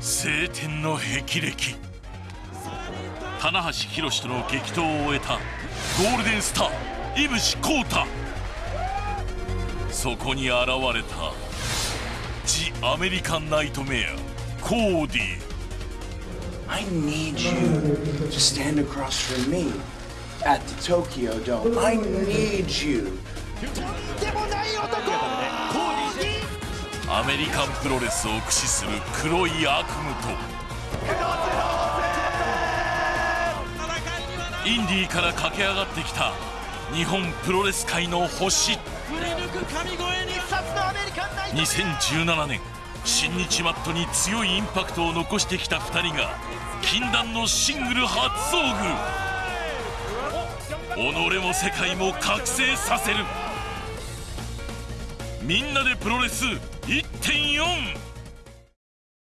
晴天の霹靂棚橋宏との激闘を終えたゴールデンスター井伏浩太そこに現れたジ・アメリカン・ナイトメアコーディ I need you to stand across from me at the Tokyo Dome. I need you. アメリカンプロレスを駆使する黒い悪夢とインディーから駆け上がってきた日本プロレス界の星。2017年新日マットに強いインパクトを残してきた2人が禁断のシングル初遭遇。己も世界も覚醒させる。みんなでプロレス1.4